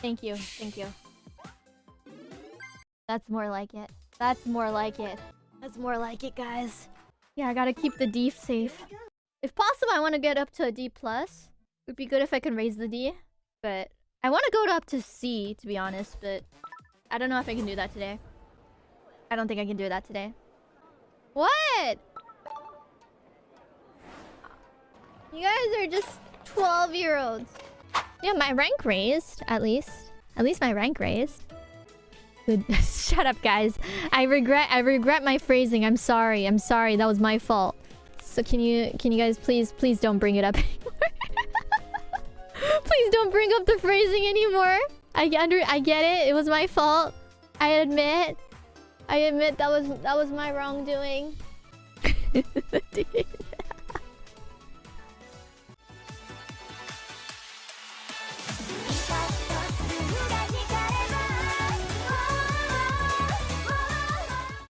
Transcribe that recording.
Thank you. Thank you. That's more like it. That's more like it. That's more like it, guys. Yeah, I gotta keep the D safe. If possible, I want to get up to a D plus. Would be good if I can raise the D, but I want to go up to C to be honest. But I don't know if I can do that today. I don't think I can do that today. What? You guys are just 12 year olds. Yeah, my rank raised, at least. At least my rank raised. Good. Shut up, guys. I regret I regret my phrasing. I'm sorry. I'm sorry. That was my fault. So can you can you guys please please don't bring it up anymore? please don't bring up the phrasing anymore. I under I get it. It was my fault. I admit. I admit that was that was my wrongdoing.